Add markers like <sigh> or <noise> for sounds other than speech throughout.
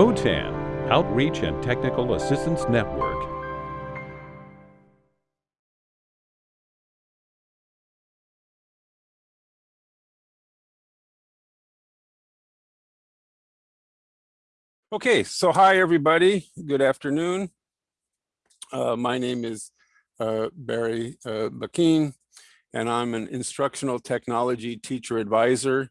OTAN, Outreach and Technical Assistance Network. Okay, so hi everybody, good afternoon. Uh, my name is uh, Barry uh, and I'm an instructional technology teacher advisor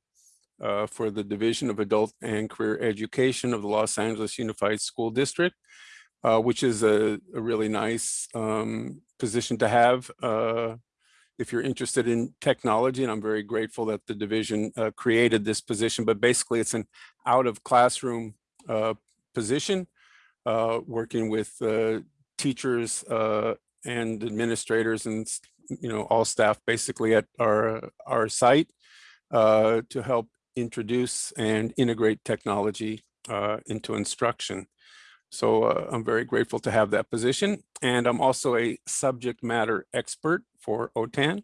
uh, for the Division of Adult and Career Education of the Los Angeles Unified School District, uh, which is a, a really nice um, position to have uh, if you're interested in technology, and I'm very grateful that the division uh, created this position, but basically it's an out of classroom uh, position, uh, working with teachers and administrators and you know all staff basically at our our site uh, to help introduce and integrate technology uh, into instruction. So uh, I'm very grateful to have that position. And I'm also a subject matter expert for OTAN,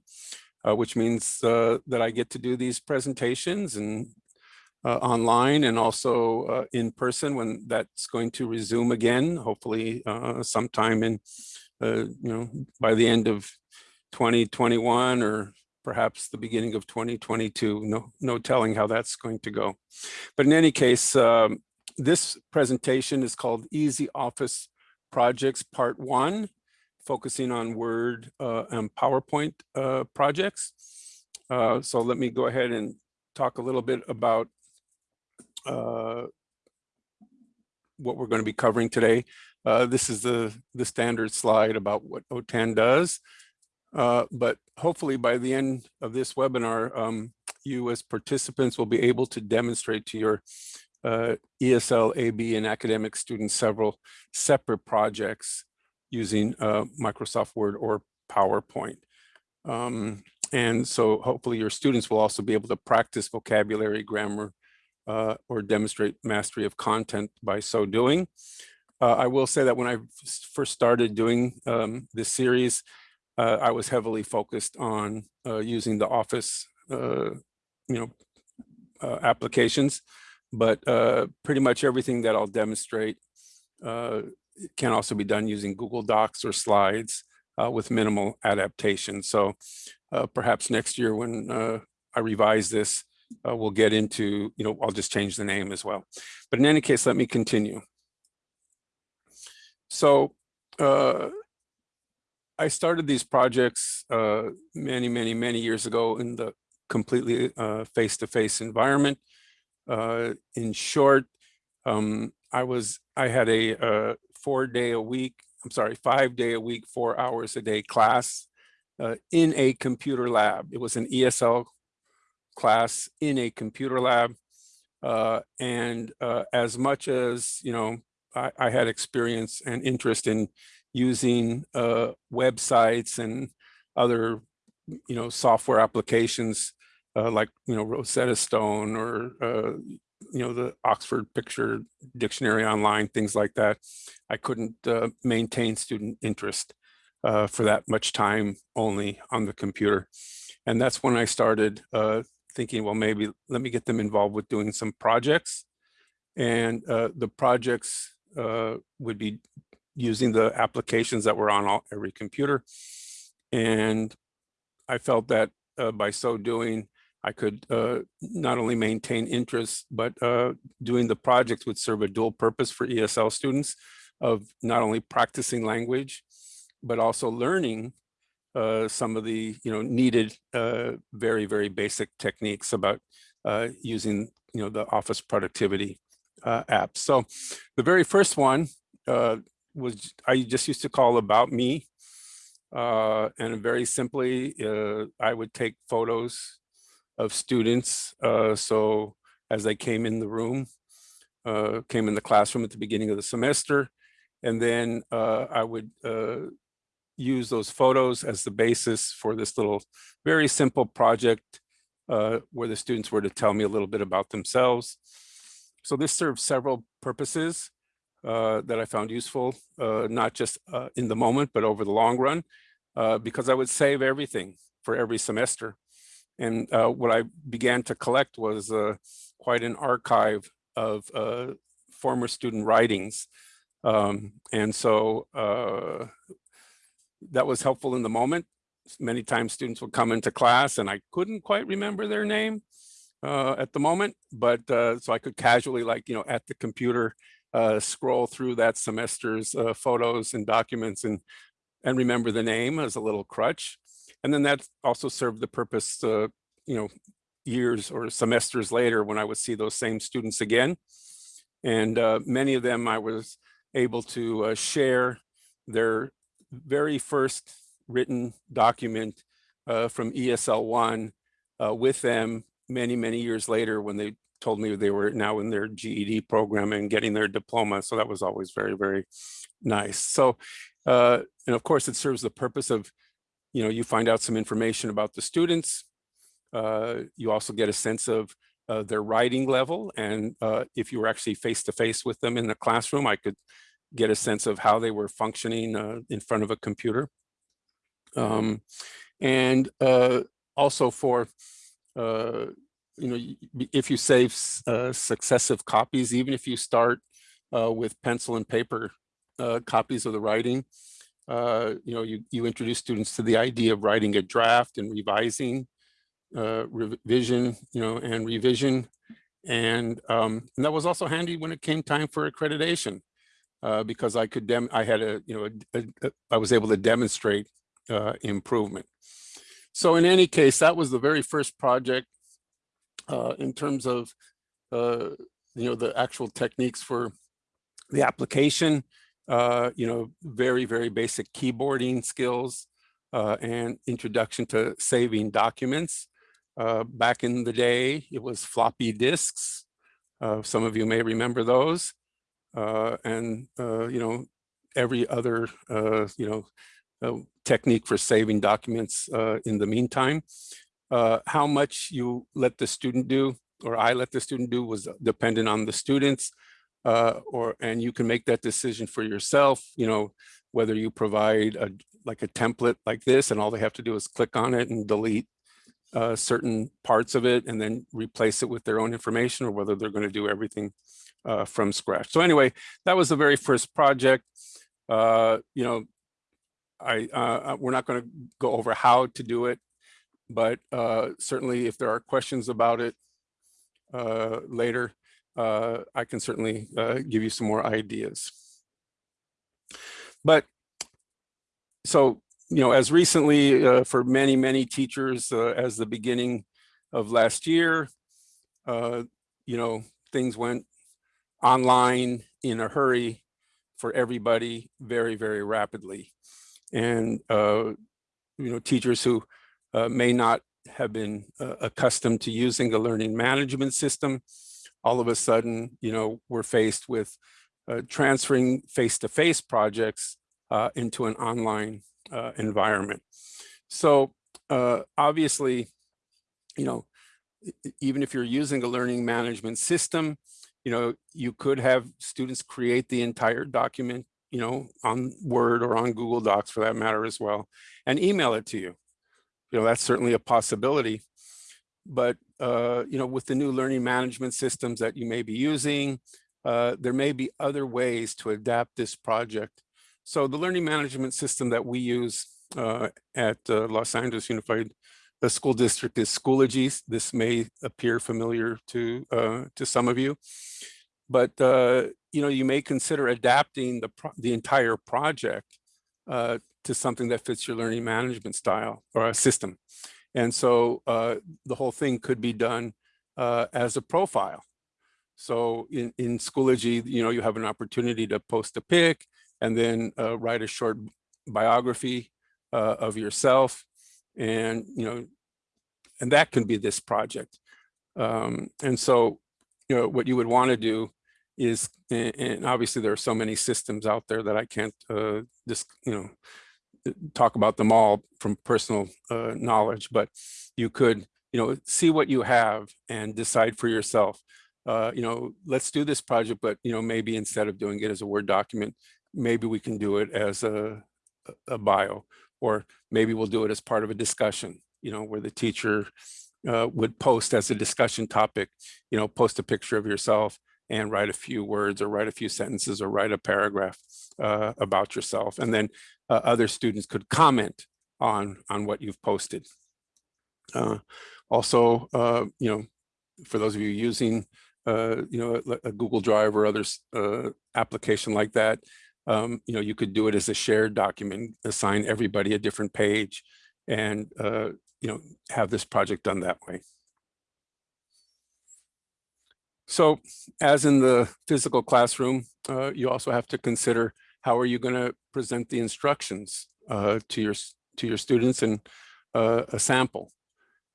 uh, which means uh, that I get to do these presentations and uh, online and also uh, in person when that's going to resume again, hopefully sometime in, you know, by the end of 2021 or perhaps the beginning of 2022. No, no telling how that's going to go. But in any case, um, this presentation is called Easy Office Projects Part One, focusing on Word uh, and PowerPoint uh, projects. so let me go ahead and talk a little bit about uh, what we're going to be covering today. Uh, this is the, the standard slide about what OTAN does. Uh, but hopefully by the end of this webinar, um, you as participants will be able to demonstrate to your uh, ESL, AB, and academic students several separate projects using uh, Microsoft Word or PowerPoint. Um, and so hopefully your students will also be able to practice vocabulary, grammar, uh, or demonstrate mastery of content by so doing. Uh, I will say that when I first started doing um, this series, uh, I was heavily focused on uh, using the Office, uh, you know, uh, applications, but pretty much everything that I'll demonstrate can also be done using Google Docs or slides with minimal adaptation. So perhaps next year when I revise this, uh, we'll get into, you know, I'll just change the name as well. But in any case, let me continue. So uh, I started these projects uh, many, many, many years ago in the completely uh, face-to-face -face environment. Uh, in short, um, I was, I had a uh, four day a week, I'm sorry, five day a week, four hours a day class in a computer lab. It was an ESL class in a computer lab. Uh, and uh, as much as, you know, I, I, had experience and interest in using uh, websites and other, you know, software applications uh, like, you know, Rosetta Stone or, uh, you know, the Oxford Picture Dictionary online, things like that. I couldn't uh, maintain student interest for that much time only on the computer. And that's when I started uh, thinking, well, maybe let me get them involved with doing some projects. And uh, the projects uh, would be using the applications that were on all, every computer. And I felt that uh, by so doing, I could uh, not only maintain interest, but uh, doing the projects would serve a dual purpose for ESL students of not only practicing language, but also learning uh, some of the you know needed uh, very very basic techniques about uh, using you know the office productivity apps. So the very first one was I just used to call about me, uh, and very simply uh, I would take photos of students. Uh, so as they came in the room, uh, came in the classroom at the beginning of the semester, and then I would use those photos as the basis for this little very simple project uh, where the students were to tell me a little bit about themselves. So this serves several purposes uh, that I found useful, uh, not just uh, in the moment, but over the long run, uh, because I would save everything for every semester. And uh, what I began to collect was quite an archive of former student writings. Um, and so uh, that was helpful in the moment. Many times students would come into class and I couldn't quite remember their name uh, at the moment, but uh, so I could casually like, you know, at the computer, uh, scroll through that semester's uh, photos and documents and, and remember the name as a little crutch. And then that also served the purpose, uh, you know, years or semesters later when I would see those same students again. And uh, many of them I was able to uh, share their very first written document uh, from ESL one uh, with them many, many years later when they told me they were now in their GED program and getting their diploma. So that was always very, very nice. So, uh, and of course it serves the purpose of, you know, you find out some information about the students. Uh, you also get a sense of uh, their writing level. And uh, if you were actually face to face with them in the classroom, I could get a sense of how they were functioning uh, in front of a computer. Um, and uh, also for, you know, if you save uh, successive copies, even if you start uh, with pencil and paper uh, copies of the writing, you know, you, you introduce students to the idea of writing a draft and revising, revision, you know, and revision. And, um, and that was also handy when it came time for accreditation uh, because I could dem I had a you know a, a, a, I was able to demonstrate uh, improvement. So in any case, that was the very first project uh, in terms of uh, you know the actual techniques for the application. Uh, you know, very very basic keyboarding skills uh, and introduction to saving documents. back in the day, it was floppy disks. some of you may remember those uh, and uh, you know every other uh, you know uh, technique for saving documents uh, in the meantime. Uh, how much you let the student do or I let the student do was dependent on the students uh, or and you can make that decision for yourself you know whether you provide a like a template like this and all they have to do is click on it and delete uh, certain parts of it and then replace it with their own information or whether they're going to do everything uh, from scratch. So anyway, that was the very first project. Uh, you know, I uh, uh we're not going to go over how to do it, but uh, certainly if there are questions about it uh, later, I can certainly give you some more ideas. But so, you know, as recently for many, many teachers as the beginning of last year, you know, things went online in a hurry for everybody very, very rapidly. And, uh, you know, teachers who uh, may not have been uh, accustomed to using a learning management system, all of a sudden, you know, we're faced with uh, transferring face-to-face -face projects uh, into an online uh, environment. So obviously, you know, even if you're using a learning management system, you know, you could have students create the entire document, you know, on Word or on Google Docs for that matter as well, and email it to you. You know, that's certainly a possibility. But, uh, you know, with the new learning management systems that you may be using, uh, there may be other ways to adapt this project. So the learning management system that we use uh, at uh, Los Angeles Unified the school district is Schoology. This may appear familiar to uh, to some of you, but uh, you know you may consider adapting the the entire project uh, to something that fits your learning management style or a system, and so uh, the whole thing could be done uh, as a profile. So in in Schoology, you know you have an opportunity to post a pic and then uh, write a short biography of yourself. And you know and that can be this project. Um, and so you know what you would want to do is and obviously there are so many systems out there that i can't uh, just you know uh, talk about them all from personal uh, knowledge but you could you know see what you have and decide for yourself uh, you know let's do this project but you know maybe instead of doing it as a word document maybe we can do it as a a bio or maybe we'll do it as part of a discussion, you know, where the teacher uh, would post as a discussion topic, you know, post a picture of yourself and write a few words or write a few sentences or write a paragraph uh, about yourself. And then uh, other students could comment on, on what you've posted. Uh, also, uh, you know, for those of you using, uh, you know, a, a Google Drive or other uh, application like that, um, you know, you could do it as a shared document, assign everybody a different page and, uh, you know, have this project done that way. So as in the physical classroom, you also have to consider how are you going to present the instructions uh, to your to your students and uh, a sample.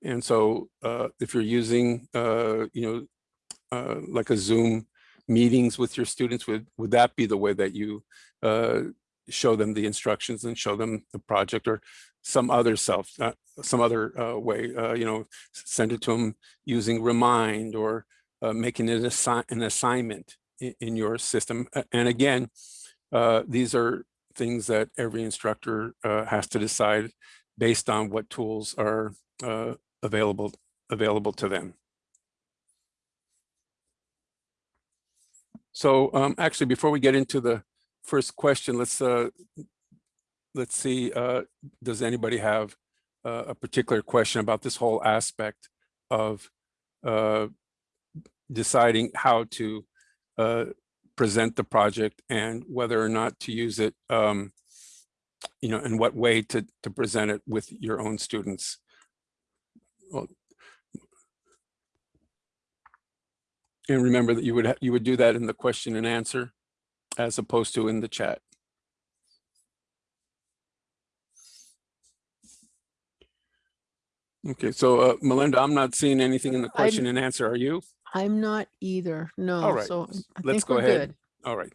And so uh, if you're using, uh, you know, uh, like a Zoom meetings with your students, would, would that be the way that you show them the instructions and show them the project or some other self, some other way, you know, send it to them using Remind or uh, making it assi an assignment in, in, your system. And again, uh, these are things that every instructor uh, has to decide based on what tools are uh, available available to them. So um, actually, before we get into the first question, let's uh, let's see. Uh, does anybody have a particular question about this whole aspect of deciding how to present the project and whether or not to use it, um, you know, in what way to, to present it with your own students. Well, and remember that you would you would do that in the question and answer as opposed to in the chat. Okay, so uh, Melinda, I'm not seeing anything in the question I'm, and answer. Are you? I'm not either. No. All right, So I let's think go we're ahead. good. All right.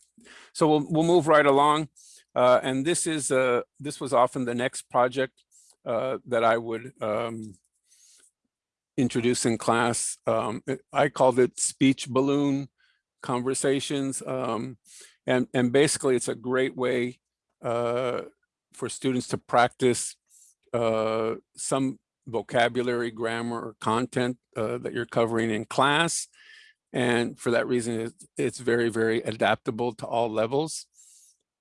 So we'll, we'll move right along. Uh, and this is, uh, this was often the next project uh, that I would um, introduce in class. Um, it- I called it speech balloon conversations. Um, and, and basically it's a great way uh, for students to practice uh, some vocabulary, grammar, or content uh, that you're covering in class. And for that reason, it's, it's very, very adaptable to all levels.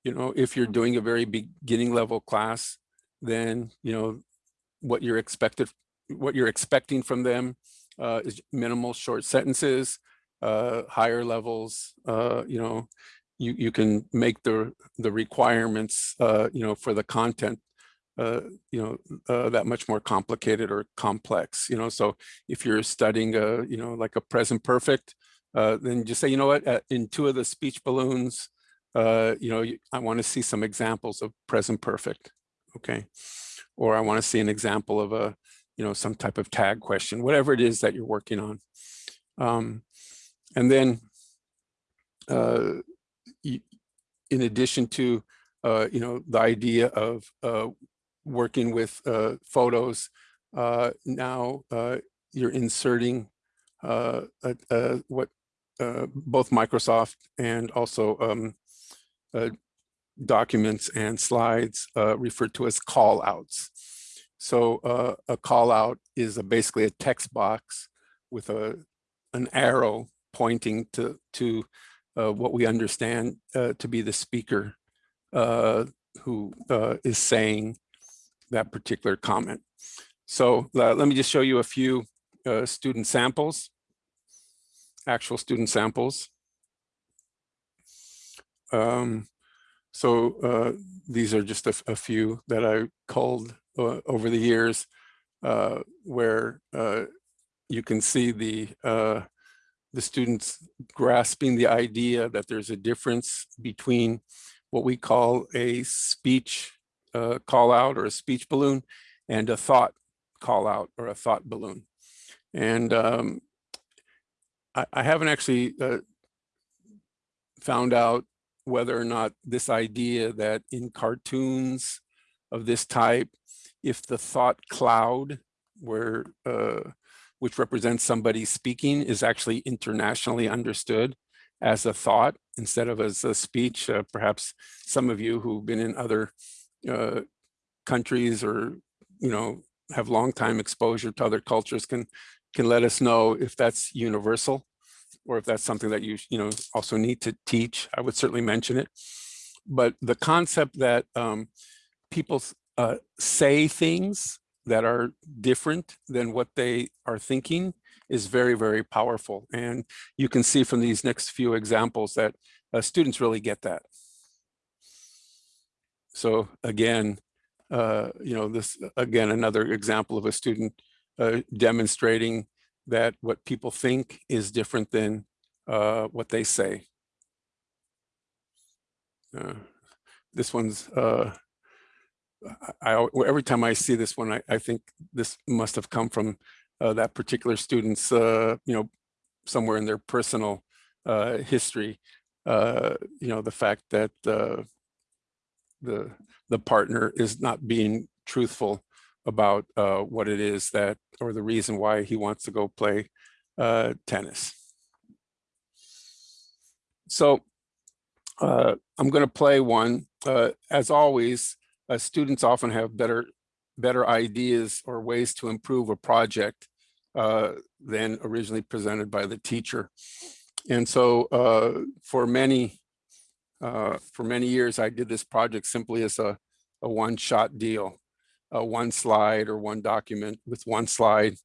You know, if you're doing a very beginning level class, then, you know, what you're expected, what you're expecting from them uh, is minimal short sentences, uh, higher levels, uh, you know, you, you can make the, the requirements, uh, you know, for the content uh, you know, uh, that much more complicated or complex, you know, so if you're studying, a, you know, like a present perfect, uh, then just say, you know what, in two of the speech balloons, uh, you know, I want to see some examples of present perfect, okay? Or I want to see an example of a, you know, some type of tag question, whatever it is that you're working on. Um, and then, uh, in addition to, uh, you know, the idea of uh, working with uh, photos, uh, now uh, you're inserting uh, what uh, both Microsoft and also um, uh, documents and slides referred to as call outs. So a call out is a, basically a text box with a an arrow pointing to to what we understand to be the speaker who is saying that particular comment. So uh, let me just show you a few uh, student samples, actual student samples. Um, so uh, these are just a, a, few that I culled uh, over the years uh, where uh, you can see the the students grasping the idea that there's a difference between what we call a speech uh, call out or a speech balloon and a thought call out or a thought balloon. And um, I, I, haven't actually uh, found out whether or not this idea that in cartoons of this type, if the thought cloud where uh, which represents somebody speaking is actually internationally understood as a thought instead of as a speech. Uh, perhaps some of you who've been in other uh, countries or, you know, have long time exposure to other cultures can can let us know if that's universal or if that's something that you, you know, also need to teach, I would certainly mention it. But the concept that um, people uh, say things that are different than what they are thinking is very, very powerful. And you can see from these next few examples that uh, students really get that. So again, uh, you know, this again, another example of a student uh, demonstrating that what people think is different than uh, what they say. Uh, this one's, uh, I, I, every time I see this one, I, I think this must have come from uh, that particular student's, you know, somewhere in their personal history. You know, the fact that the the partner is not being truthful about uh, what it is that, or the reason why he wants to go play uh, tennis. So uh, I'm going to play one. Uh, as always, uh, students often have better better ideas or ways to improve a project uh, than originally presented by the teacher. And so for many uh, for many years, I did this project simply as a, a one-shot deal, a one slide or one document with one slide.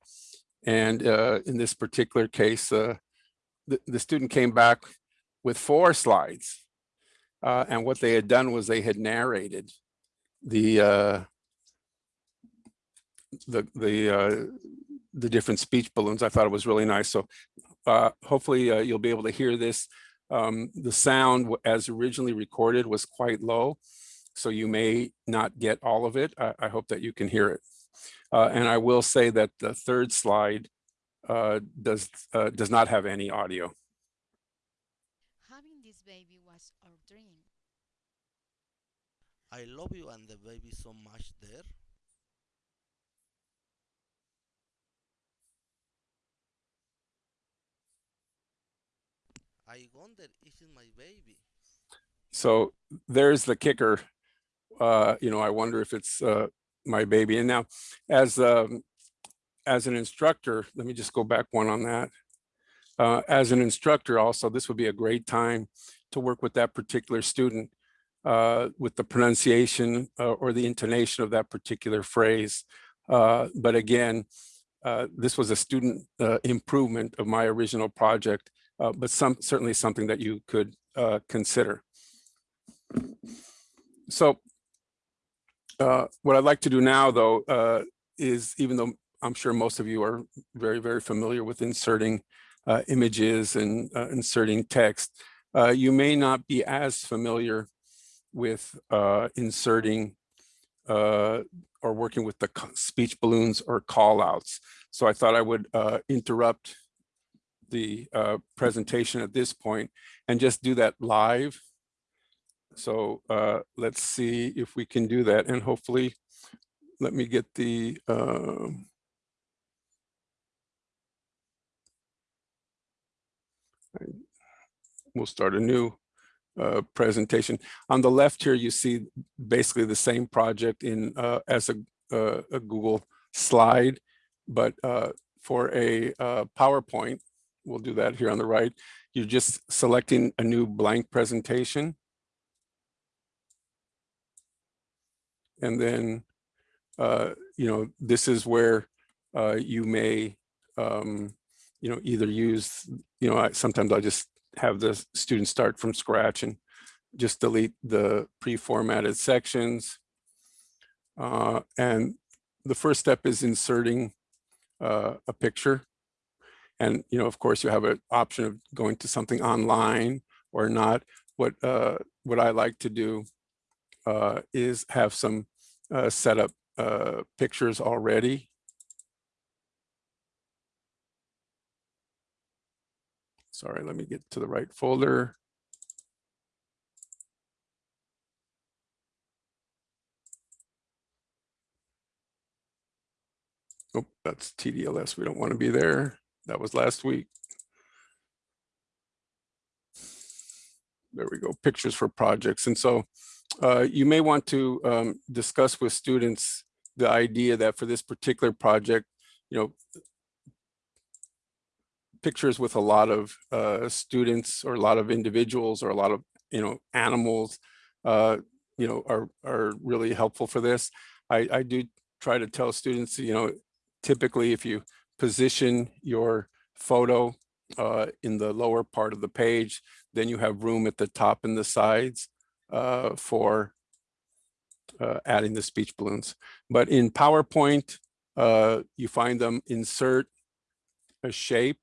And uh, in this particular case, uh, the, the student came back with four slides. Uh, and what they had done was they had narrated the the the the different speech balloons. I thought it was really nice. So hopefully you'll be able to hear this. Um, the sound as originally recorded was quite low, so you may not get all of it. I, I hope that you can hear it. Uh, and I will say that the third slide uh, does uh, does not have any audio. Having this baby was our dream. I love you and the baby so much there. I wonder, is it my baby? So there's the kicker. Uh, you know, I wonder if it's uh, my baby. And now, as um, as an instructor, let me just go back one on that. Uh, as an instructor, also, this would be a great time to work with that particular student uh, with the pronunciation uh, or the intonation of that particular phrase. Uh, but again, uh, this was a student uh, improvement of my original project, uh, but some certainly something that you could uh, consider. So uh, what I'd like to do now, though, uh, is even though I'm sure most of you are very, very familiar with inserting uh, images and uh, inserting text, you may not be as familiar with inserting or working with the speech balloons or call outs. So I thought I would interrupt the uh, presentation at this point and just do that live. So uh, let's see if we can do that and hopefully let me get the I- we'll start a new uh, presentation. On the left here, you see basically the same project in uh, as a, uh, a Google slide, but uh, for a uh, PowerPoint, we'll do that here on the right. You're just selecting a new blank presentation. And then, uh, you know, this is where uh, you may, um, you know, either use, you know, I, sometimes I just have the students start from scratch and just delete the pre-formatted sections. Uh, and the first step is inserting uh, a picture. And, you know, of course, you have an option of going to something online or not. What, uh, what I like to do uh, is have some uh, set up uh, pictures already. Sorry, let me get to the right folder. Oh, that's TDLS. We don't want to be there. That was last week. There we go, pictures for projects. And so uh, you may want to um, discuss with students the idea that for this particular project, you know, pictures with a lot of uh, students or a lot of individuals or a lot of, you know, animals, uh, you know, are, are really helpful for this. I, I do try to tell students, you know, typically if you position your photo uh, in the lower part of the page, then you have room at the top and the sides uh, for uh, adding the speech balloons. But in PowerPoint, uh, you find them insert a shape.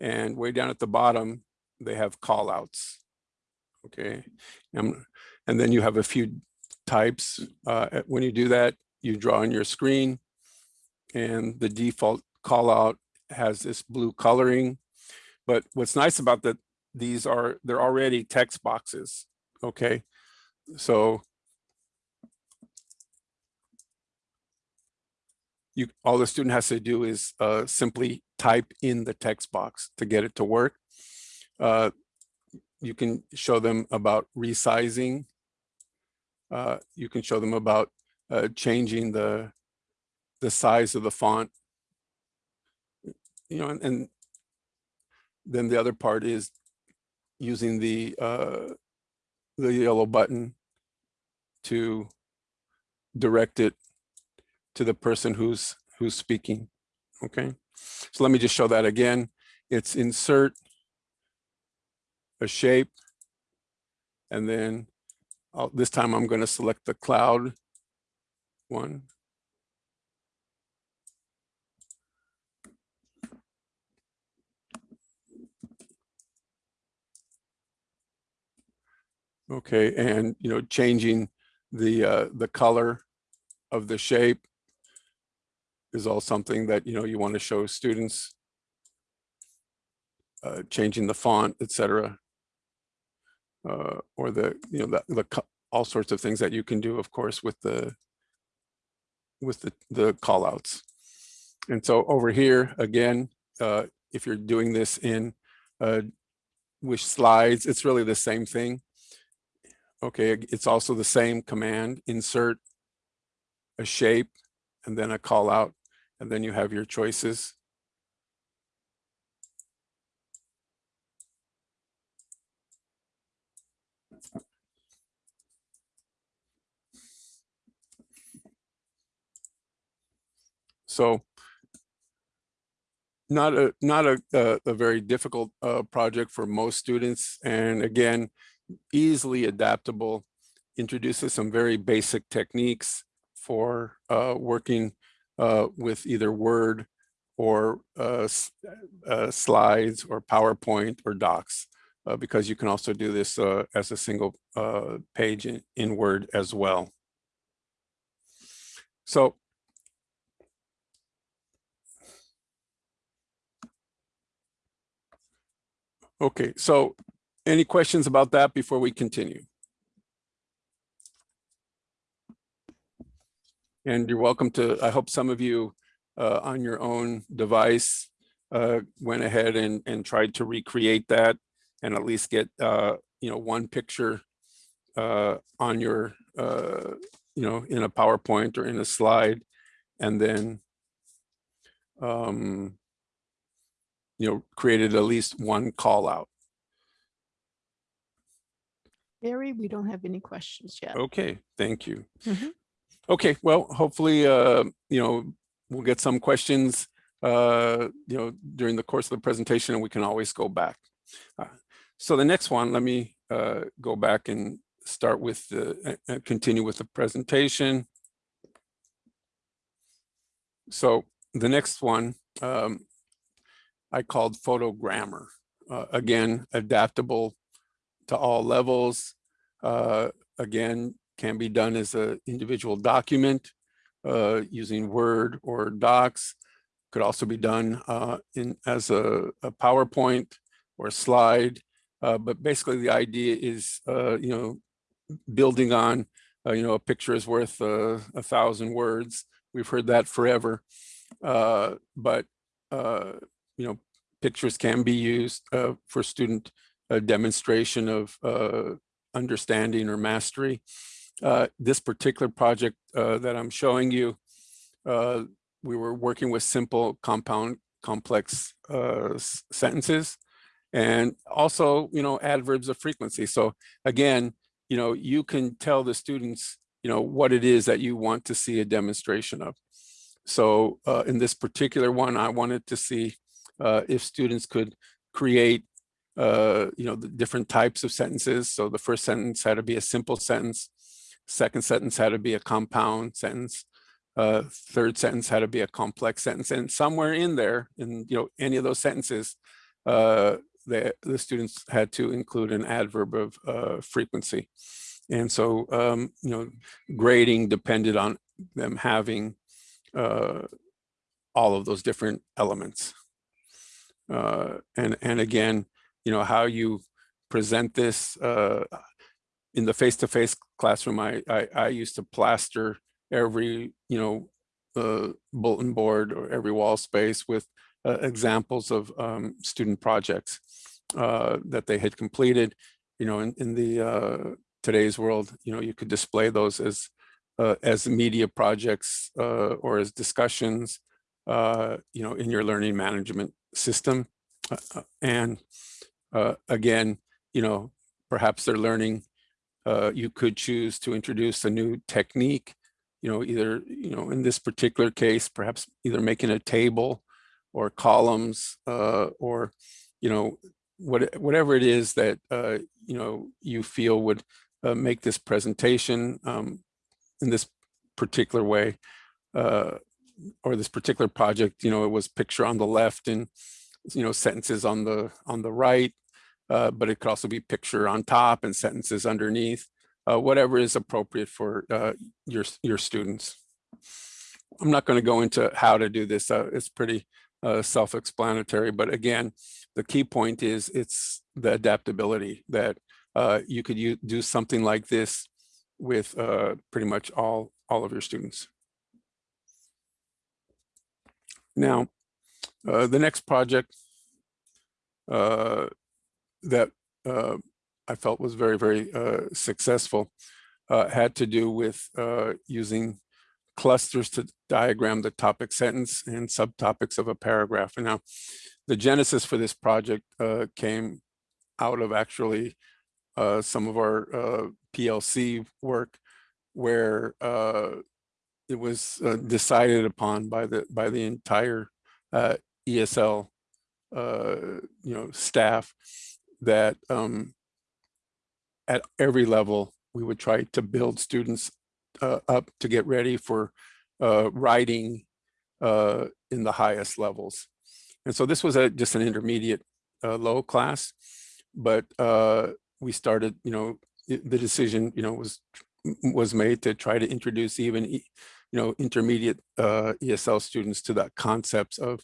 And way down at the bottom, they have call outs. Okay. Um, and then you have a few types. Uh, when you do that, you draw on your screen and the default call out has this blue coloring. But what's nice about that, these are, they're already text boxes. Okay. So you all the student has to do is uh, simply type in the text box to get it to work. Uh, you can show them about resizing. Uh, you can show them about uh, changing the the size of the font. You know, and, and then the other part is using the uh, the yellow button to direct it to the person who's who's speaking. Okay, so let me just show that again. It's insert a shape, and then I'll, this time I'm going to select the cloud one. Okay, and you know, changing the uh, the color of the shape is all something that you know you want to show students. Uh, changing the font, etc. Uh, or the you know the, the all sorts of things that you can do, of course, with the with the the call outs. And so over here again, uh, if you're doing this in uh, with slides, it's really the same thing. Okay, it's also the same command, insert a shape and then a call out, and then you have your choices. So not a not a, a, a very difficult uh, project for most students. And again, easily adaptable, introduces some very basic techniques for uh, working uh, with either Word or uh, uh, slides or PowerPoint or docs, uh, because you can also do this uh, as a single page in, in Word as well. So Okay, so any questions about that before we continue? And you're welcome to, I hope some of you uh, on your own device uh, went ahead and, and tried to recreate that and at least get, uh, you know, one picture uh, on your, uh, you know, in a PowerPoint or in a slide. And then, um, you know, created at least one call out. Barry, we don't have any questions yet. Okay, thank you. Mhm. Okay, well, hopefully, uh, you know, we'll get some questions, uh, you know, during the course of the presentation and we can always go back. Uh, So the next one, let me uh, go back and start with the, uh, uh, continue with the presentation. So the next one, um, I called photogrammer. Uh, again, adaptable to all levels. Uh, again, can be done as an individual document uh, using Word or Docs. Could also be done uh, in as a, a, PowerPoint or slide. Uh, but basically, the idea is, uh, you know, building on, uh, you know, a picture is worth a thousand words. We've heard that forever. but you know, pictures can be used for student demonstration of understanding or mastery. Uh, this particular project uh, that I'm showing you, uh, we were working with simple compound complex uh, sentences. And also, you know, adverbs of frequency. So again, you know, you can tell the students, you know, what it is that you want to see a demonstration of. So uh, in this particular one, I wanted to see uh, if students could create, uh, you know, the different types of sentences. So the first sentence had to be a simple sentence. Second sentence had to be a compound sentence. Uh, third sentence had to be a complex sentence. And somewhere in there, in you know any of those sentences, uh, the, the students had to include an adverb of uh, frequency. And so, um, you know, grading depended on them having uh, all of those different elements. Uh, and, and again, you know, how you present this uh, in the face-to-face classroom, I, I, I used to plaster every, you know, uh, bulletin board or every wall space with uh, examples of um, student projects uh, that they had completed. You know, in, in the uh, today's world, you know, you could display those as uh, as media projects uh, or as discussions, uh, you know, in your learning management system. Uh, and uh, again, you know, perhaps they're learning, uh, you could choose to introduce a new technique, you know, either, you know, in this particular case, perhaps either making a table or columns uh, or, you know, what, whatever it is that, uh, you know, you feel would uh, make this presentation um, in this particular way uh, or this particular project, you know, it was picture on the left and, you know, sentences on the on the right, uh, but it could also be picture on top and sentences underneath, uh, whatever is appropriate for uh, your your students. I'm not going to go into how to do this. Uh, it's pretty uh, self-explanatory, but again, the key point is it's the adaptability that uh, you could do something like this with pretty much all all of your students. Now, the next project uh, that uh, I felt was very, very uh, successful uh, had to do with uh, using clusters to diagram the topic sentence and subtopics of a paragraph. And now, the genesis for this project uh, came out of actually uh, some of our PLC work where it was decided upon by the by the entire ESL you know staff that um, at every level we would try to build students uh, up to get ready for uh, writing uh, in the highest levels. And so this was a, just an intermediate uh, low class, but uh, we started, you know, the decision, you know, was was made to try to introduce even, you know, intermediate uh, ESL students to the concepts of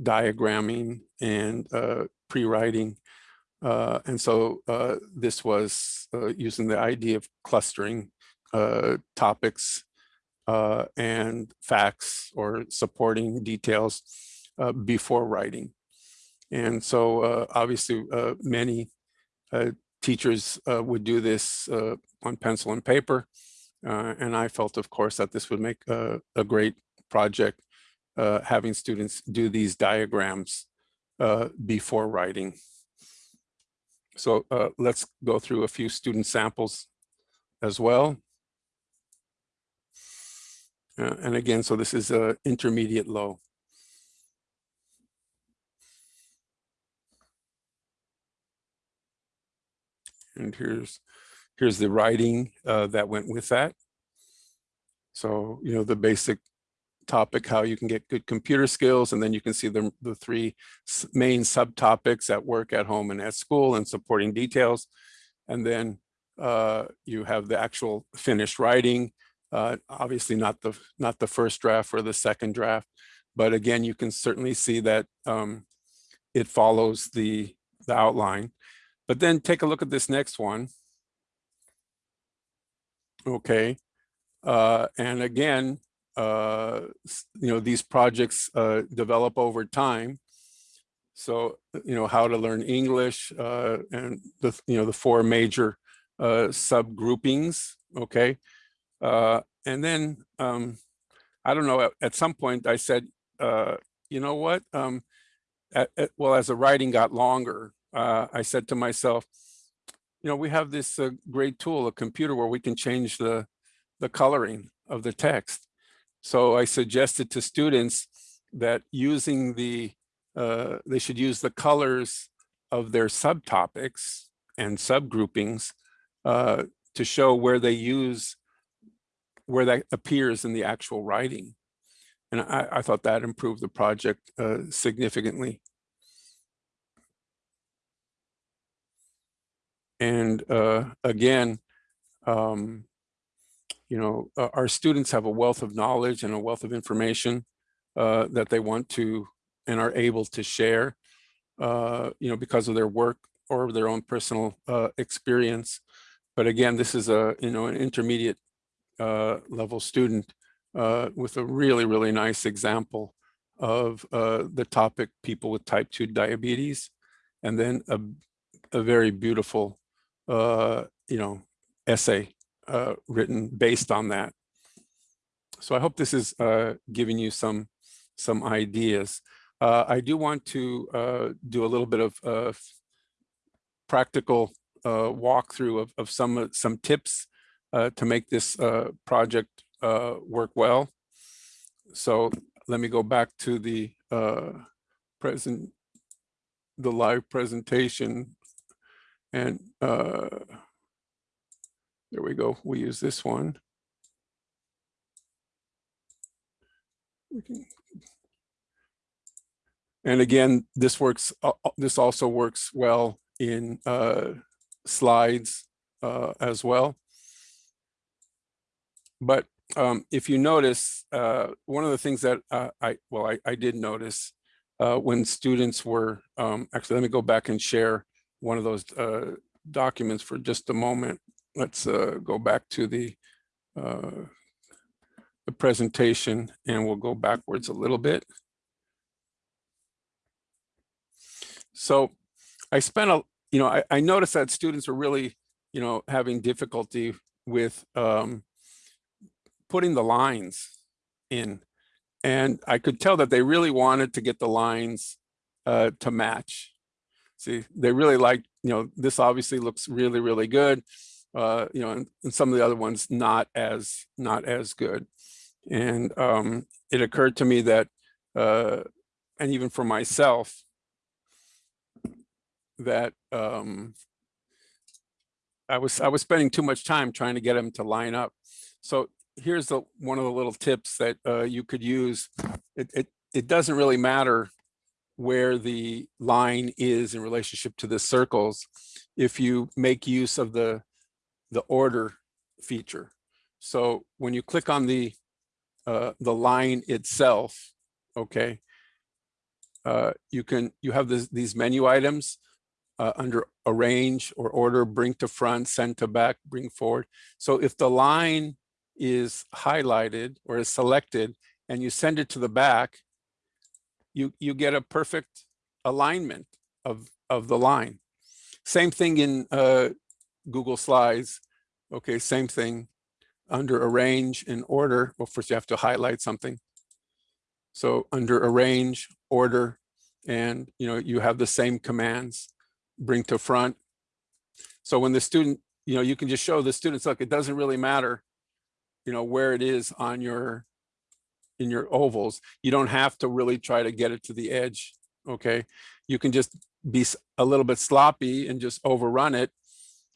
diagramming and pre-writing. Uh, and so uh, this was uh, using the idea of clustering uh, topics uh, and facts or supporting details uh, before writing. And so obviously many teachers would do this on pencil and paper. And I felt, of course, that this would make a, great project, having students do these diagrams before writing. So uh, let's go through a few student samples as well. Uh, and again, so this is a intermediate low. And here's here's the writing uh, that went with that. So, you know, the basic topic, how you can get good computer skills, and then you can see the, the three main subtopics at work, at home, and at school, and supporting details. And then uh, you have the actual finished writing, uh, obviously not the not the first draft or the second draft, but again, you can certainly see that um, it follows the the outline. But then take a look at this next one. Okay, uh, and again, uh, you know, these projects uh, develop over time. So, you know, how to learn English uh, and the, you know, the four major uh, subgroupings, okay? Uh, and then, um, I don't know, at, at some point I said, uh, you know what? Um, a- a- well, as the writing got longer, uh, I said to myself, you know, we have this uh, great tool, a computer where we can change the, the coloring of the text. So I suggested to students that using the, uh, they should use the colors of their subtopics and subgroupings uh, to show where they use, where that appears in the actual writing. And I, I thought that improved the project uh, significantly. And uh, again, um, you know, uh, our students have a wealth of knowledge and a wealth of information uh, that they want to and are able to share, uh, you know, because of their work or their own personal uh, experience. But again, this is a, you know, an intermediate uh, level student uh, with a really, really nice example of the topic people with type 2 diabetes, and then a, a very beautiful, you know, essay uh, written based on that. So I hope this is uh, giving you some some ideas. Uh, I do want to uh, do a little bit of uh, practical uh, walkthrough of, of some some tips to make this project work well. So let me go back to the present, the live presentation. And there we go. We use this one. We can- And again, this works, uh, uh, this also works well in uh, slides uh, as well. But um, if you notice, uh, one of the things that uh, I, well, I, I did notice when students were, um, actually, let me go back and share one of those documents for just a moment. Let's uh, go back to the, uh, the presentation and we'll go backwards a little bit. So I spent a, you know, I, I noticed that students were really, you know, having difficulty with um, putting the lines in. And I could tell that they really wanted to get the lines uh, to match. See, they really liked, you know, this obviously looks really, really good. Uh, you know, and, and some of the other ones not as not as good. And um, it occurred to me that, uh, and even for myself, that um, I was I was spending too much time trying to get them to line up. So here's the one of the little tips that uh, you could use. It, it it doesn't really matter where the line is in relationship to the circles if you make use of the the order feature. So when you click on the uh, the line itself, okay, uh, you can you have this, these menu items uh, under arrange or order, bring to front, send to back, bring forward. So if the line is highlighted or is selected and you send it to the back, you, you get a perfect alignment of, of the line. Same thing in uh, Google Slides. Okay, same thing under arrange and order. Well, first you have to highlight something. So under arrange, order, and you know you have the same commands bring to front. So when the student, you know, you can just show the students, look, it doesn't really matter, you know, where it is on your, in your ovals. You don't have to really try to get it to the edge, okay? You can just be a little bit sloppy and just overrun it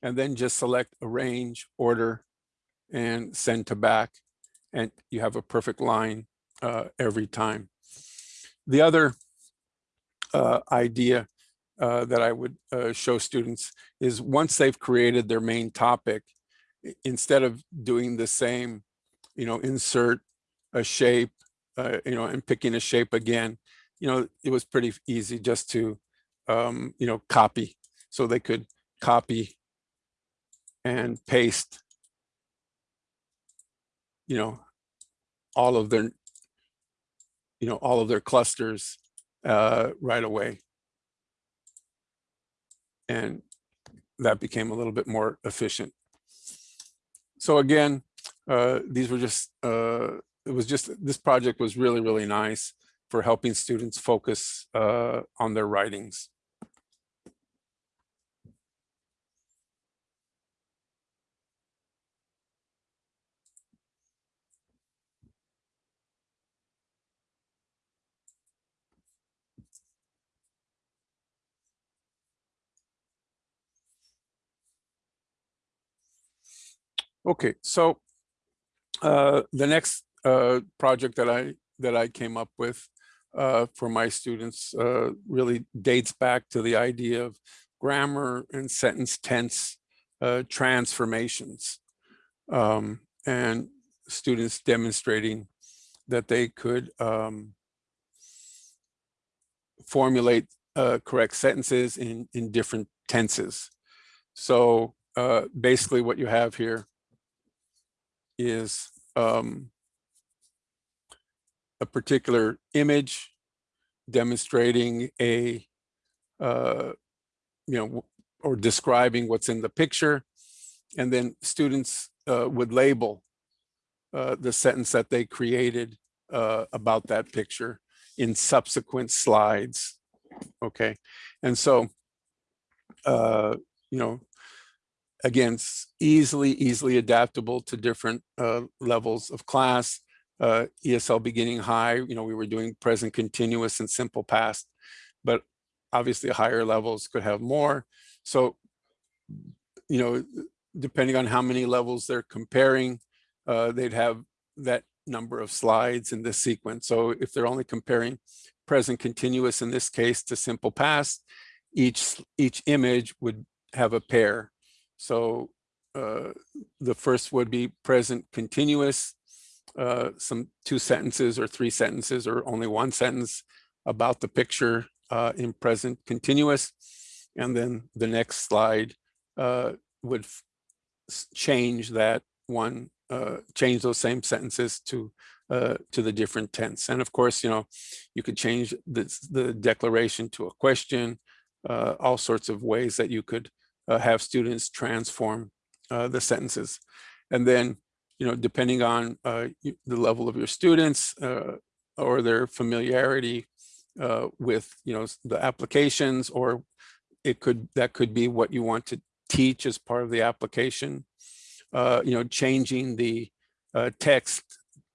and then just select arrange, order, and send to back. And you have a perfect line uh, every time. The other uh, idea uh, that I would uh, show students is once they've created their main topic, instead of doing the same, you know, insert a shape, uh, you know, and picking a shape again, you know, it was pretty easy just to, um, you know, copy. So they could copy and paste, you know, all of their, you know, all of their clusters uh, right away and that became a little bit more efficient. So again, uh, these were just, uh, it was just, this project was really, really nice for helping students focus uh, on their writings. Okay, so uh, the next uh, project that I that I came up with uh, for my students uh, really dates back to the idea of grammar and sentence tense uh, transformations um, and students demonstrating that they could um, formulate uh, correct sentences in in different tenses. So basically what you have here is um, a particular image demonstrating a, uh, you know, or describing what's in the picture. And then students uh, would label uh, the sentence that they created uh, about that picture in subsequent slides. Okay, and so, uh, you know, again, easily, easily adaptable to different uh, levels of class. Uh, ESL beginning high, you know, we were doing present continuous and simple past, but obviously higher levels could have more. So, you know, depending on how many levels they're comparing, uh, they'd have that number of slides in this sequence. So if they're only comparing present continuous in this case to simple past, each each image would have a pair. So uh, the first would be present continuous, uh, some two sentences or three sentences or only one sentence about the picture uh, in present continuous. And then the next slide uh, would change that one, uh, change those same sentences to uh, to the different tense. And of course, you know, you could change the, the declaration to a question, all sorts of ways that you could have students transform uh, the sentences. And then, you know, depending on uh, the level of your students uh, or their familiarity uh, with, you know, the applications, or it could, that could be what you want to teach as part of the application. Uh, you know, changing the uh, text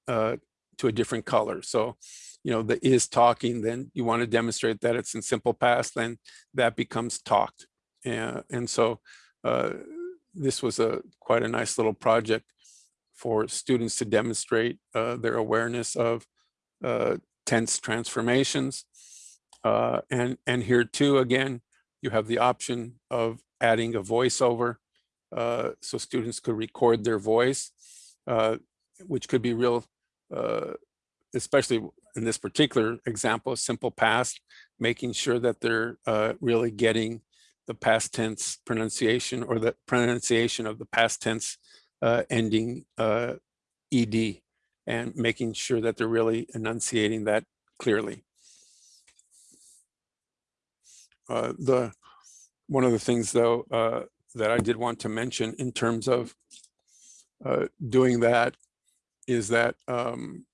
uh, to a different color. So, you know, the is talking, then you want to demonstrate that it's in simple past, then that becomes talked. And, and so uh, this was a quite a nice little project for students to demonstrate uh, their awareness of uh, tense transformations. Uh, and, and here too, again, you have the option of adding a voiceover. Uh, so students could record their voice, uh, which could be real, especially in this particular example, simple past, making sure that they're really getting the past tense pronunciation or the pronunciation of the past tense uh, ending uh, ed and making sure that they're really enunciating that clearly. Uh, the one of the things though uh, that I did want to mention in terms of uh, doing that is that um,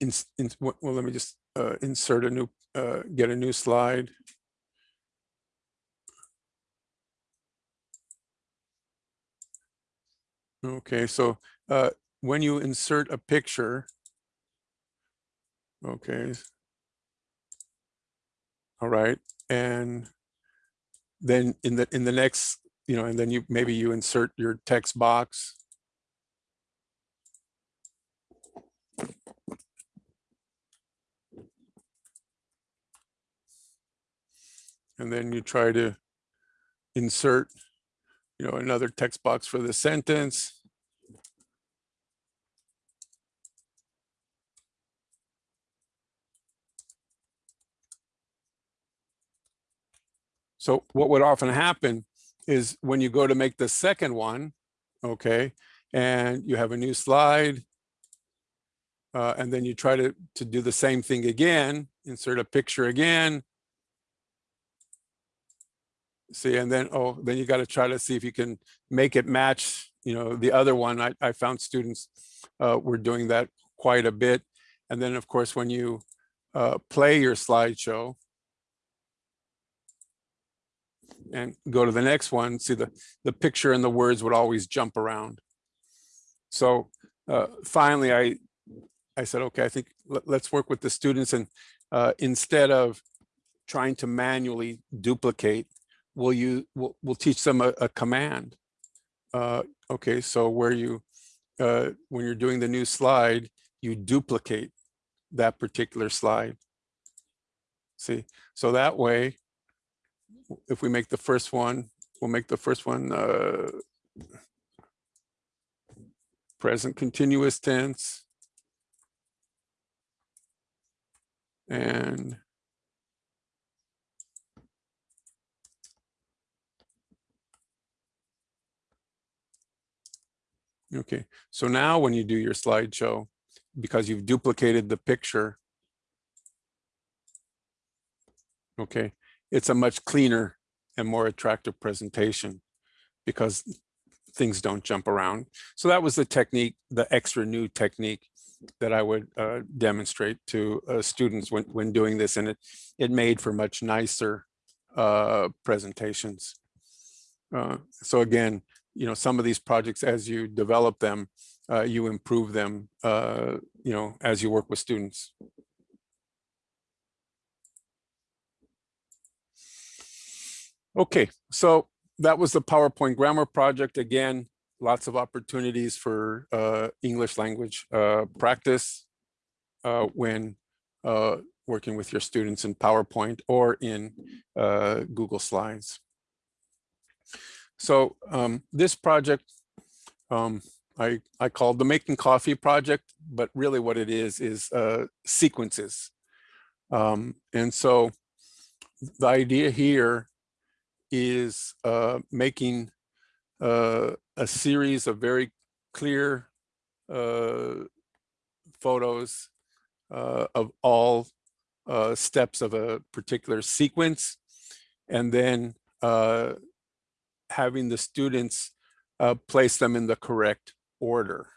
in, in, well, let me just uh, insert a new, uh, get a new slide. Okay, so uh, when you insert a picture, okay. All right, and then in the in the next, you know, and then you maybe you insert your text box. And then you try to insert, you know, another text box for the sentence. So what would often happen is when you go to make the second one, okay, and you have a new slide, uh, and then you try to, to do the same thing again, insert a picture again. See, and then, oh, then you got to try to see if you can make it match, you know, the other one. I, I found students uh, were doing that quite a bit. And then, of course, when you uh, play your slideshow and go to the next one, see the, the picture and the words would always jump around. So uh, finally, I, I said, okay, I think let, us work with the students and uh, instead of trying to manually duplicate, will you, we'll, we'll teach them a, a command. Uh, okay, so where you, uh, when you're doing the new slide, you duplicate that particular slide. See, so that way, if we make the first one, we'll make the first one uh, present continuous tense. And Okay, so now when you do your slideshow, because you've duplicated the picture, okay, it's a much cleaner and more attractive presentation because things don't jump around. So that was the technique, the extra new technique that I would uh, demonstrate to uh, students when, when doing this. And it, it made for much nicer uh, presentations. Uh, so again, you know, some of these projects, as you develop them, uh, you improve them, uh, you know, as you work with students. Okay, so that was the PowerPoint grammar project. Again, lots of opportunities for uh, English language uh, practice uh, when uh, working with your students in PowerPoint or in Google Slides. So um, this project, um, I, I called the Making Coffee project, but really what it is, is uh, sequences. Um, and so the idea here is uh, making uh, a series of very clear uh, photos uh, of all uh, steps of a particular sequence, and then having the students uh, place them in the correct order.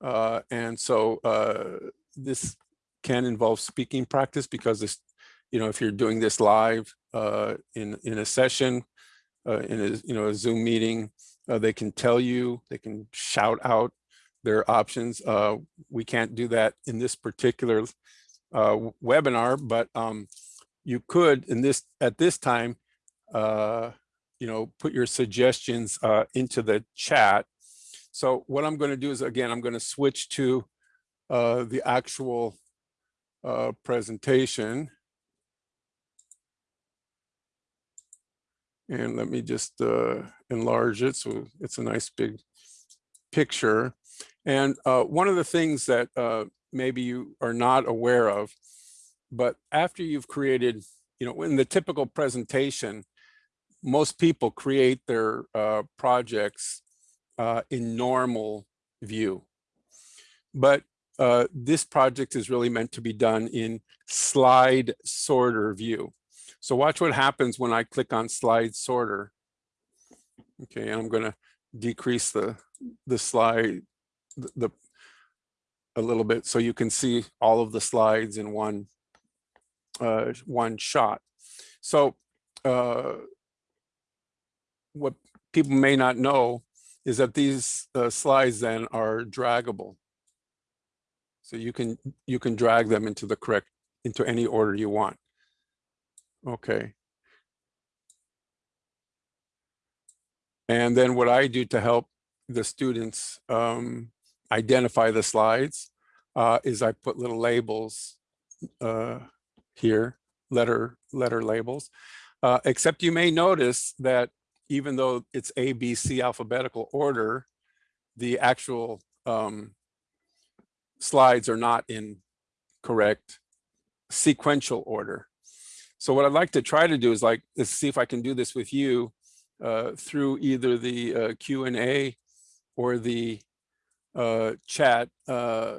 Uh, and so uh, this can involve speaking practice because this, you know, if you're doing this live uh, in in a session, uh, in a you know a Zoom meeting, uh, they can tell you, they can shout out their options. we can't do that in this particular webinar, but um, you could in this at this time you know, put your suggestions uh, into the chat. So what I'm going to do is, again, I'm going to switch to uh, the actual uh, presentation. And let me just uh, enlarge it so it's a nice big picture. And uh, one of the things that uh, maybe you are not aware of, but after you've created, you know, in the typical presentation, most people create their uh, projects uh, in normal view. But uh, this project is really meant to be done in slide sorter view. So watch what happens when I click on slide sorter. Okay, and I'm going to decrease the the slide the, the a little bit so you can see all of the slides in one uh, one shot. So uh, what people may not know is that these uh, slides then are draggable. So you can you can drag them into the correct into any order you want. Okay. And then what I do to help the students um, identify the slides uh, is I put little labels uh, here, letter letter labels. Uh, except you may notice that even though it's A, B, C alphabetical order, the actual um, slides are not in correct sequential order. So what I'd like to try to do is like, is see if I can do this with you uh, through either the uh, Q&A or the uh, chat. Uh,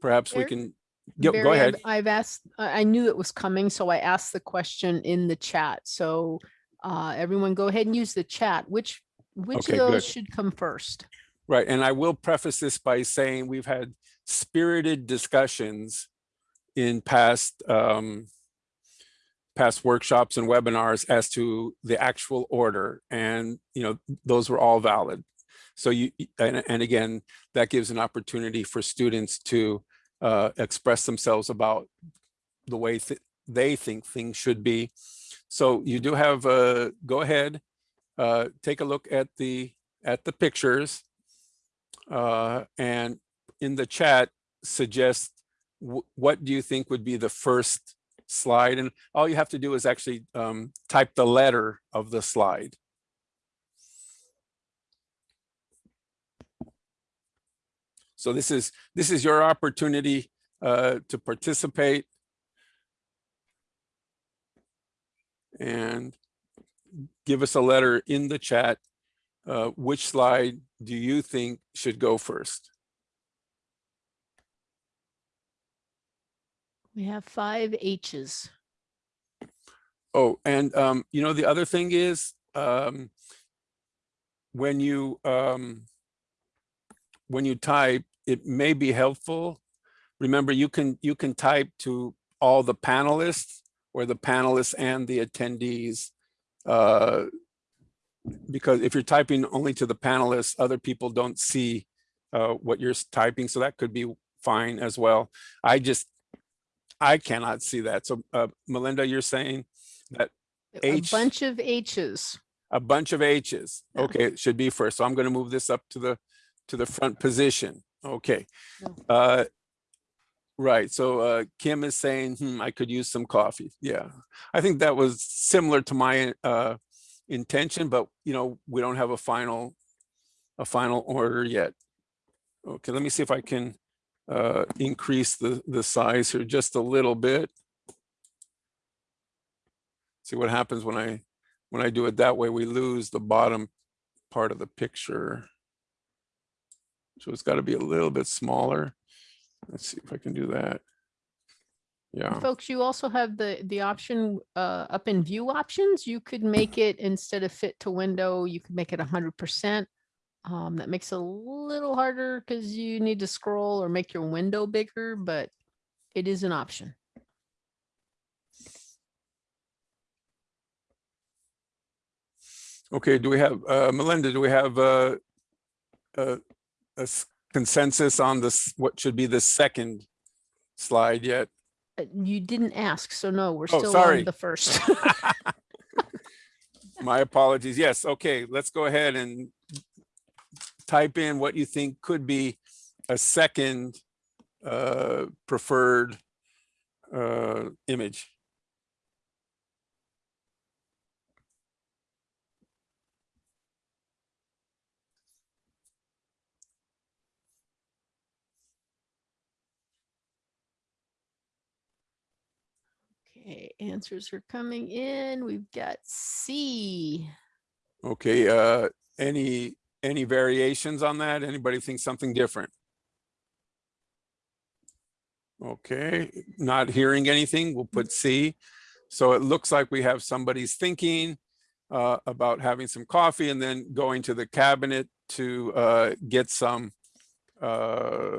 perhaps we can, go, Barry, go ahead. I've asked, I I knew it was coming, so I asked the question in the chat. So uh, everyone go ahead and use the chat. Which, which Okay, of good. those should come first? Right, and I will preface this by saying we've had spirited discussions in past um, past workshops and webinars as to the actual order, and you know those were all valid. So you and, and again, that gives an opportunity for students to uh, express themselves about the way th they think things should be. So you do have uh, go ahead, uh, take a look at the at the pictures uh, and in the chat suggest what do you think would be the first slide? And all you have to do is actually um, type the letter of the slide. So this is this is your opportunity uh, to participate. And give us a letter in the chat. Uh, which slide do you think should go first? We have five H's. Oh, and um, you know, the other thing is, um, when you um, when you type, it may be helpful. Remember, you can you can type to all the panelists or the panelists and the attendees. Uh, because if you're typing only to the panelists, other people don't see uh, what you're typing, so that could be fine as well. I just, I cannot see that. So uh, Melinda, you're saying that A H. bunch of H's. a bunch of H's. Yeah. Okay, it should be first. So I'm going to move this up to the, to the front position. Okay. No. Uh, Right, so uh, Kim is saying, hmm, I could use some coffee. Yeah, I think that was similar to my uh, intention, but you know, we don't have a final, a final order yet. Okay, let me see if I can uh, increase the, the size here just a little bit. See what happens when I, when I do it that way, we lose the bottom part of the picture. So it's got to be a little bit smaller. Let's see if I can do that. Yeah, Folks, you also have the, the option uh, up in view options. You could make it instead of fit to window, you could make it hundred percent. Um, that makes it a little harder because you need to scroll or make your window bigger, but it is an option. okay, do we have, uh, Melinda, do we have uh, a, a consensus on this, what should be the second slide yet? Uh, You didn't ask, so no, we're Oh, still sorry. on the first. <laughs> <laughs> My apologies. Yes, okay, let's go ahead and type in what you think could be a second uh, preferred uh, image. Okay, answers are coming in. We've got C. Okay, uh, any, any variations on that? Anybody think something different? Okay, not hearing anything, we'll put C. So it looks like we have somebody's thinking uh, about having some coffee and then going to the cabinet to uh, get some uh,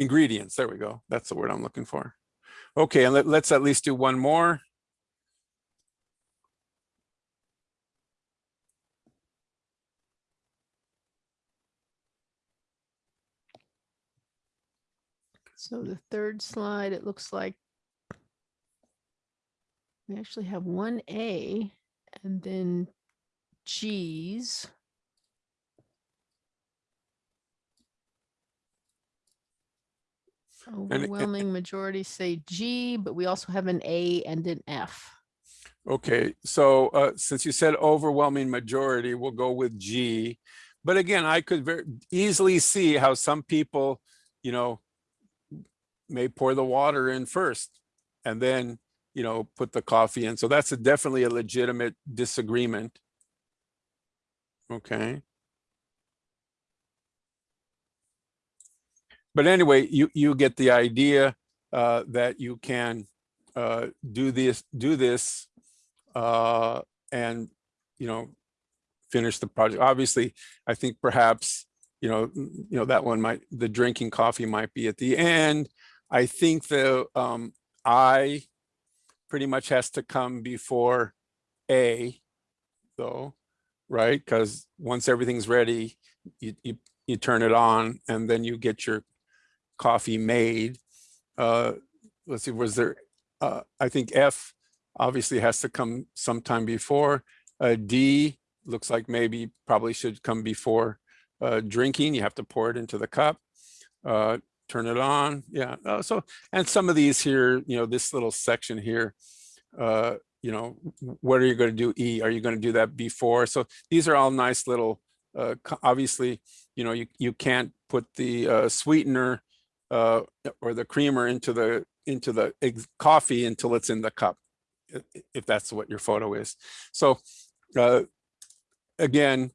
ingredients. There we go. That's the word I'm looking for. Okay, and let, let's at least do one more. So the third slide, it looks like we actually have one A and then G's. And- Overwhelming majority say G, but we also have an A and an F. Okay, so uh, since you said overwhelming majority, we'll go with G. But again, I could very easily see how some people, you know, may pour the water in first and then, you know, put the coffee in. So that's a definitely a legitimate disagreement. Okay. But anyway, you, you get the idea uh, that you can uh, do this, do this uh, and, you know, finish the project. Obviously, I think perhaps, you know, you know, that one might, the drinking coffee might be at the end. I think the um, I pretty much has to come before A, though, right? Because once everything's ready, you, you, you turn it on and then you get your coffee made. Uh, let's see, was there, uh, I think F obviously has to come sometime before. Uh, D looks like maybe probably should come before uh, drinking. You have to pour it into the cup, uh, turn it on. Yeah. Uh, so, and some of these here, you know, this little section here, uh, you know, what are you going to do? E, are you going to do that before? So these are all nice little, uh, obviously, you know, you, you can't put the uh, sweetener uh, or the creamer into the into the coffee until it's in the cup, if that's what your photo is. So uh, again,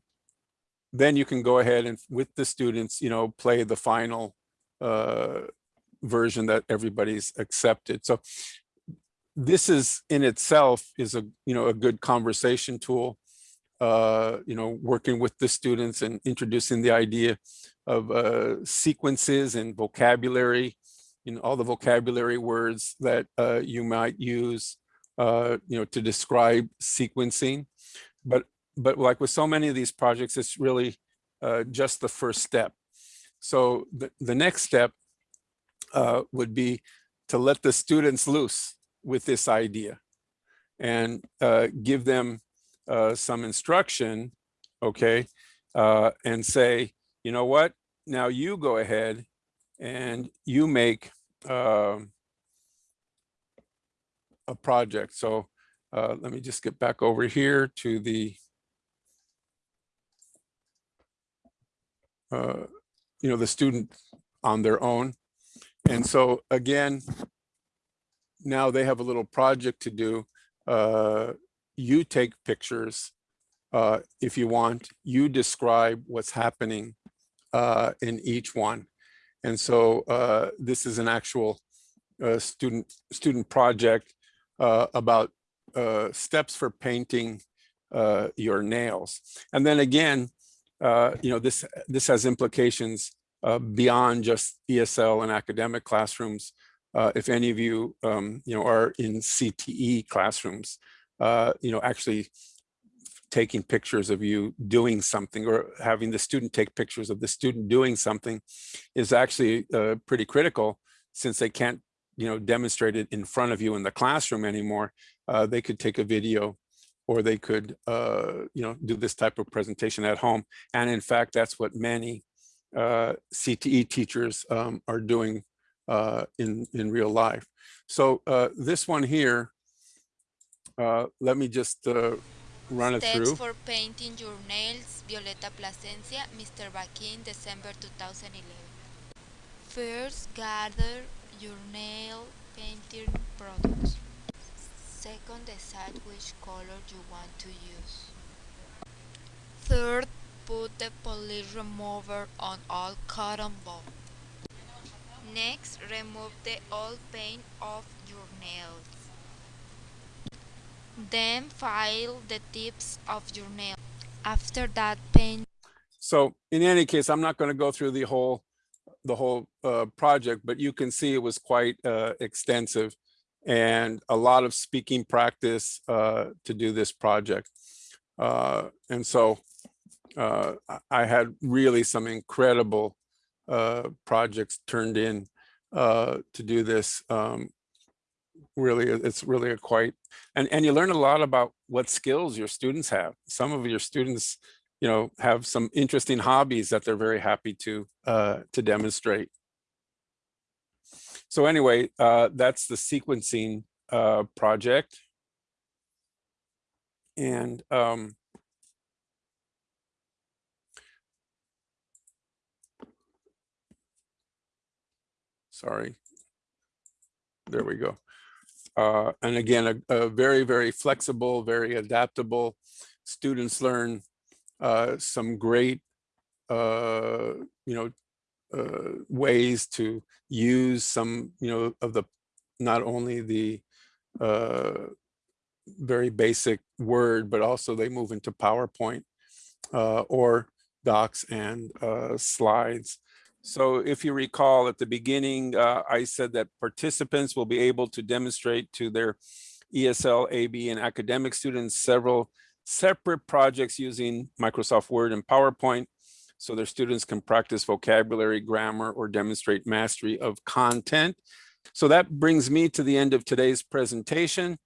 then you can go ahead and with the students, you know, play the final uh, version that everybody's accepted. So this is in itself is a, you know, a good conversation tool. Uh, you know, working with the students and introducing the idea of uh, sequences and vocabulary, you know, all the vocabulary words that uh, you might use, uh, you know, to describe sequencing. But but like with so many of these projects, it's really uh, just the first step. So the, the next step uh, would be to let the students loose with this idea and uh, give them some instruction, okay, and say, you know what, now you go ahead and you make um, a project. So uh, let me just get back over here to the uh, you know, the student on their own. And so again, now they have a little project to do. Uh, you take pictures uh, if you want. You describe what's happening uh, in each one. And so uh, this is an actual uh, student student project uh, about uh, steps for painting uh, your nails. And then again, you know, this this has implications beyond just ESL and academic classrooms. If any of you, um, you know, are in CTE classrooms, you know, actually taking pictures of you doing something or having the student take pictures of the student doing something is actually uh, pretty critical since they can't, you know, demonstrate it in front of you in the classroom anymore. Uh, they could take a video or they could, uh, you know, do this type of presentation at home. And in fact, that's what many uh, CTE teachers um, are doing uh, in, in real life. So uh, this one here, uh, let me just uh, run it Steps through. for painting your nails, Violeta Plasencia, Mr. Bakin, December 2011. First, gather your nail painting products. Second, decide which color you want to use. Third, put the polish remover on all cotton ball. Next, remove the old paint off your nails. Then file the tips of your nail. After that, paint So in any case, I'm not going to go through the whole the whole uh, project, but you can see it was quite uh, extensive and a lot of speaking practice uh, to do this project. Uh, and so uh, I- had really some incredible uh, projects turned in uh, to do this. Um, really, it's really a quite, and, and you learn a lot about what skills your students have. Some of your students, you know, have some interesting hobbies that they're very happy to uh, to demonstrate. So anyway, uh, that's the sequencing uh, project. And um, sorry, there we go. Uh, and again, a, a very, very flexible, very adaptable. Students learn uh, some great, uh, you know, uh, ways to use some, you know, of the, not only the uh, very basic Word, but also they move into PowerPoint uh, or docs and slides. So if you recall at the beginning, uh, I said that participants will be able to demonstrate to their ESL, AB, and academic students several separate projects using Microsoft Word and PowerPoint so their students can practice vocabulary, grammar, or demonstrate mastery of content. So that brings me to the end of today's presentation.